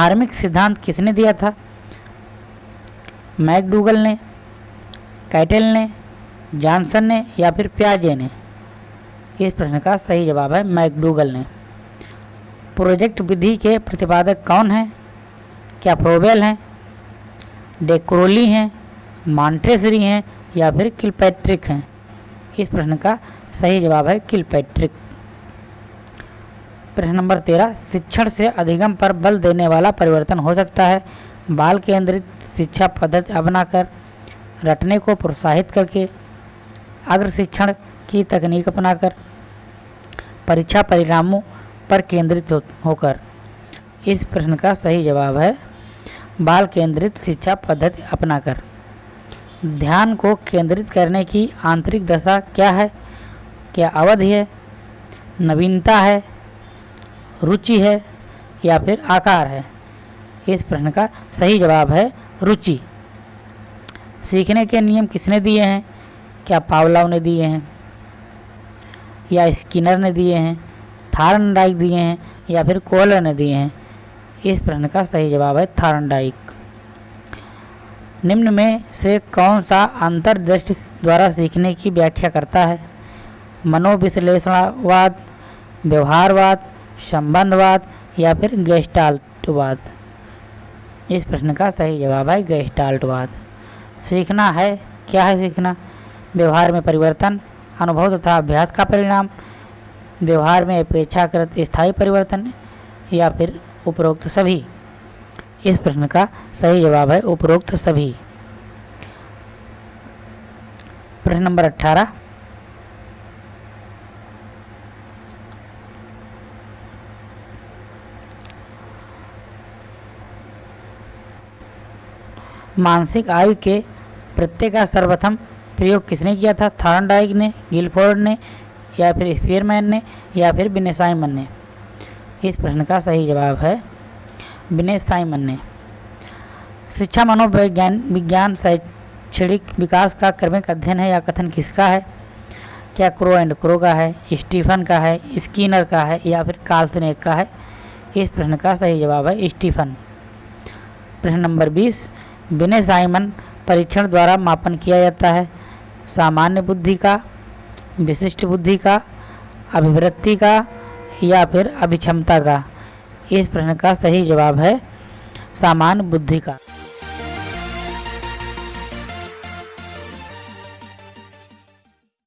Harmonic सिद्धांत किसने दिया था? मैकडूगल ने, कैटेल ने, जॉनसन ने या फिर प्याजे ने? इस प्रश्न का सही जवाब है मैकडूगल ने। प्रोजेक्ट विधि के प्रतिपादक कौन हैं? क्या प्रोबेल हैं? डेक्रोली हैं मॉन्ट्रेसरी हैं या फिर किलपैट्रिक हैं? इस प्रश्न का सही जवाब है किलपैट्रिक। प्रश्न नंबर तेरह, शिक्षण से अधिगम पर बल देने वाला परिवर्तन हो सकता है। बाल केंद्रित शिक्षा पद्धति अपनाकर, रटने को प्रोत्साहित करके, अग्र शिक्षण की तकनीक अपनाकर, परीक्षा परिणामों पर केंद्रित होकर। इस प्रश्न का सही जवाब है, बाल केंद्रित शिक्षा पद्धति अपनाकर। ध्यान को केंद्रित करने की आंतरिक दशा क्या है? क्या अवधि है? नवीनता है? रुचि है या फिर आकार है? इस प्रश्न का सही जवाब है रुचि। सीखने के नियम किसने दिए हैं? क्या पावलाव ने दिए हैं? या स्किनर ने दिए हैं? थार्नडाइक दिए हैं? या फिर कोहलर ने दिए हैं? इस प्रश्न का सही जवाब है थार्नडाइक। निम्न में से कौन सा अंतर्दृष्टि द्वारा सीखने की व्याख्या करता है? मनोविश्लेषणवाद, व्यवहारवाद संबंधवाद या फिर गेस्टाल्टवाद? इस प्रश्न का सही जवाब है गेस्टाल्टवाद। सीखना है। क्या है सीखना? व्यवहार में परिवर्तन, अनुभव तथा अभ्यास का परिणाम, व्यवहार में अपेक्षाकृत स्थायी परिवर्तन या फिर उपरोक्त सभी? इस प्रश्न का सही जवाब है उपरोक्त सभी। प्रश्न नंबर अट्ठारह मानसिक आयु के प्रत्यय का सर्वप्रथम प्रयोग किसने किया था? थार्नडाइक ने, गिलफोर्ड ने, या फिर स्पीयरमैन ने, या फिर बिने साइमन ने? इस प्रश्न का सही जवाब है बिने साइमन ने। शिक्षा, मनोविज्ञान, विज्ञान, शैक्षणिक विकास का क्रमिक अध्ययन है या कथन किसका है? क्या क्रो एंड क्रो का है, स्टीफन का है, स्कीनर का है, या फिर कार्लसनेक का है? इस प्रश्न का सही जवाब है स्टीफन। प्रश्न नंबर बीस बिने साइमन परीक्षण द्वारा मापन किया जाता है। सामान्य बुद्धि का, विशिष्ट बुद्धि का, अभिवृत्ति का या फिर अभिक्षमता का? इस प्रश्न का सही जवाब है सामान्य बुद्धि का।